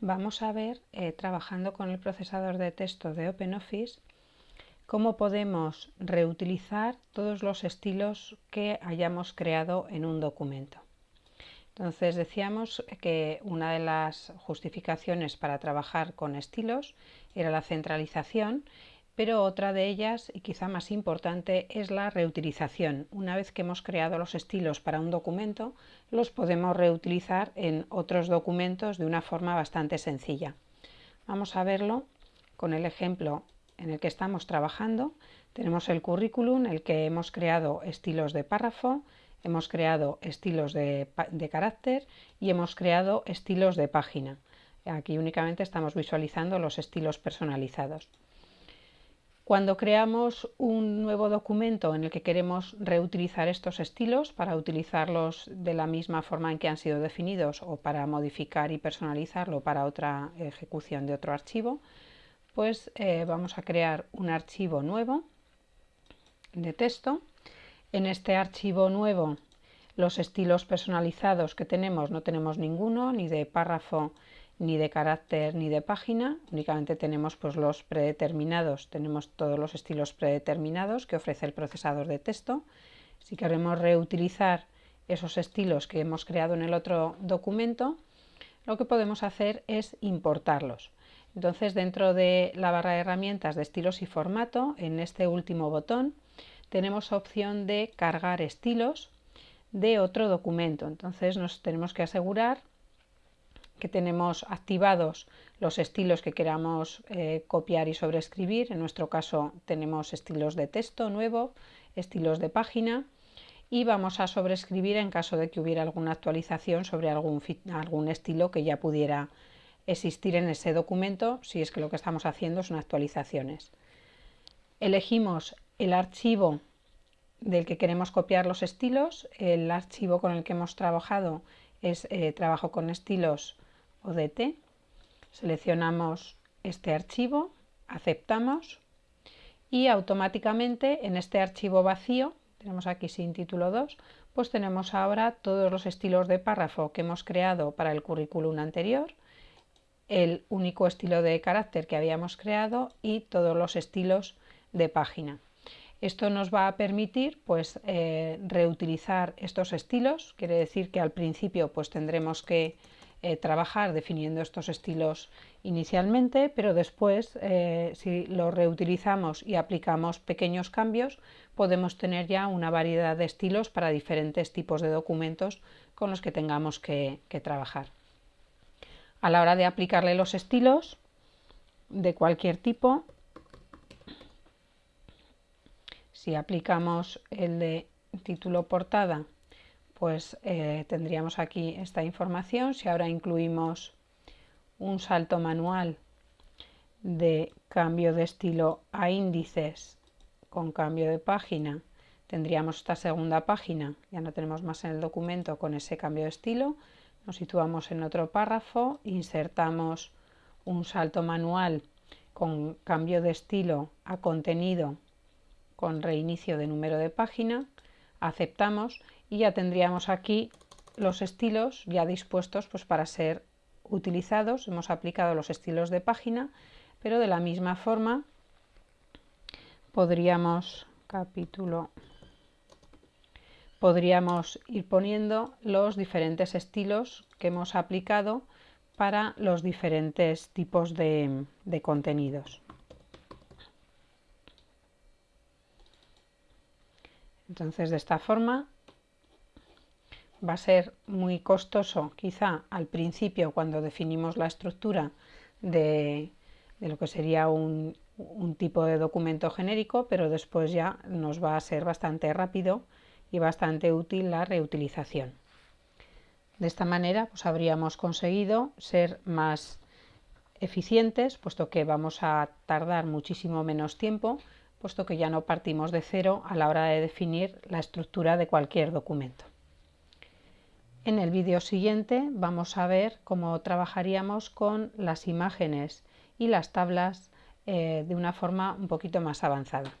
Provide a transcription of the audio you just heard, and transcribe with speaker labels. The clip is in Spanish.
Speaker 1: vamos a ver, eh, trabajando con el procesador de texto de OpenOffice, cómo podemos reutilizar todos los estilos que hayamos creado en un documento. Entonces decíamos que una de las justificaciones para trabajar con estilos era la centralización pero otra de ellas, y quizá más importante, es la reutilización. Una vez que hemos creado los estilos para un documento, los podemos reutilizar en otros documentos de una forma bastante sencilla. Vamos a verlo con el ejemplo en el que estamos trabajando. Tenemos el currículum, en el que hemos creado estilos de párrafo, hemos creado estilos de, de carácter y hemos creado estilos de página. Aquí únicamente estamos visualizando los estilos personalizados. Cuando creamos un nuevo documento en el que queremos reutilizar estos estilos para utilizarlos de la misma forma en que han sido definidos o para modificar y personalizarlo para otra ejecución de otro archivo, pues eh, vamos a crear un archivo nuevo de texto. En este archivo nuevo los estilos personalizados que tenemos no tenemos ninguno, ni de párrafo ni de carácter ni de página, únicamente tenemos pues, los predeterminados, tenemos todos los estilos predeterminados que ofrece el procesador de texto. Si queremos reutilizar esos estilos que hemos creado en el otro documento, lo que podemos hacer es importarlos. Entonces dentro de la barra de herramientas de estilos y formato, en este último botón, tenemos opción de cargar estilos de otro documento. Entonces nos tenemos que asegurar que tenemos activados los estilos que queramos eh, copiar y sobreescribir. En nuestro caso tenemos estilos de texto nuevo, estilos de página y vamos a sobreescribir en caso de que hubiera alguna actualización sobre algún, algún estilo que ya pudiera existir en ese documento si es que lo que estamos haciendo son actualizaciones. Elegimos el archivo del que queremos copiar los estilos, el archivo con el que hemos trabajado es eh, trabajo con estilos ODT, seleccionamos este archivo, aceptamos y automáticamente en este archivo vacío, tenemos aquí sin título 2, pues tenemos ahora todos los estilos de párrafo que hemos creado para el currículum anterior, el único estilo de carácter que habíamos creado y todos los estilos de página. Esto nos va a permitir pues, eh, reutilizar estos estilos, quiere decir que al principio pues, tendremos que eh, trabajar definiendo estos estilos inicialmente, pero después eh, si lo reutilizamos y aplicamos pequeños cambios, podemos tener ya una variedad de estilos para diferentes tipos de documentos con los que tengamos que, que trabajar. A la hora de aplicarle los estilos de cualquier tipo, si aplicamos el de título portada pues eh, tendríamos aquí esta información. Si ahora incluimos un salto manual de cambio de estilo a índices con cambio de página, tendríamos esta segunda página, ya no tenemos más en el documento con ese cambio de estilo, nos situamos en otro párrafo, insertamos un salto manual con cambio de estilo a contenido con reinicio de número de página, aceptamos y ya tendríamos aquí los estilos ya dispuestos pues, para ser utilizados. Hemos aplicado los estilos de página, pero de la misma forma podríamos, capítulo, podríamos ir poniendo los diferentes estilos que hemos aplicado para los diferentes tipos de, de contenidos. Entonces, de esta forma va a ser muy costoso quizá al principio cuando definimos la estructura de, lo que sería un, un, tipo de documento genérico, pero después ya nos va a ser bastante rápido y bastante útil la reutilización. De esta manera pues habríamos conseguido ser más eficientes, puesto que vamos a tardar muchísimo menos tiempo, puesto que ya no partimos de cero a la hora de definir la estructura de cualquier documento. En el vídeo siguiente vamos a ver cómo trabajaríamos con las imágenes y las tablas eh, de una forma un poquito más avanzada.